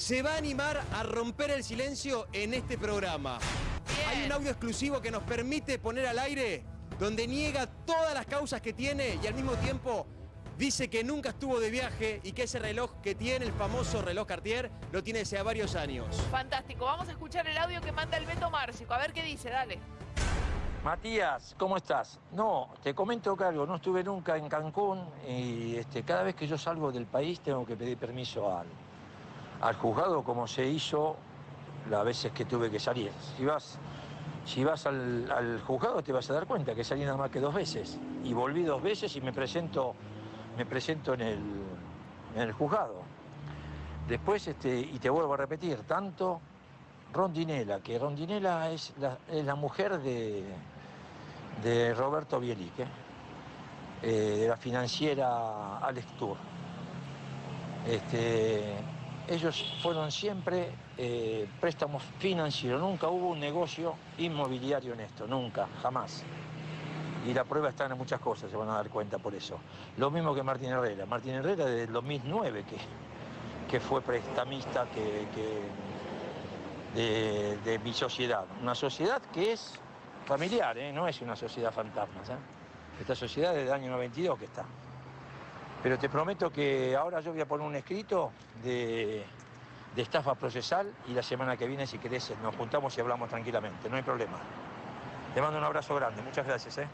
se va a animar a romper el silencio en este programa. Hay un audio exclusivo que nos permite poner al aire donde niega todas las causas que tiene y al mismo tiempo dice que nunca estuvo de viaje y que ese reloj que tiene, el famoso reloj Cartier, lo tiene desde hace varios años. Fantástico, vamos a escuchar el audio que manda el Beto Márcico, a ver qué dice, dale. Matías, ¿cómo estás? No, te comento que algo, no estuve nunca en Cancún y este, cada vez que yo salgo del país tengo que pedir permiso al, al juzgado como se hizo las veces que tuve que salir. Si vas, si vas al, juzgado te vas a dar cuenta que salí nada más que dos veces y volví dos veces y me presento me presento en el, en el juzgado. Después, este, y te vuelvo a repetir, tanto Rondinela, que Rondinela es la, mujer de, de Roberto Bielique, eh, de la financiera Alex Tour. Este, ellos fueron siempre eh, préstamos financieros, nunca hubo un negocio inmobiliario en esto, nunca, jamás y la prueba está en muchas cosas, se van a dar cuenta por eso. Lo mismo que Martín Herrera. Martín Herrera desde el 2009 que, que fue prestamista que, de, mi sociedad. Una sociedad que es familiar, ¿eh? no es una sociedad fantasma. ¿eh? Esta sociedad es del año 92 que está. Pero te prometo que ahora yo voy a poner un escrito de, de estafa procesal y la semana que viene, si querés, nos juntamos y hablamos tranquilamente, no hay problema. Te mando un abrazo grande, muchas gracias. ¿eh?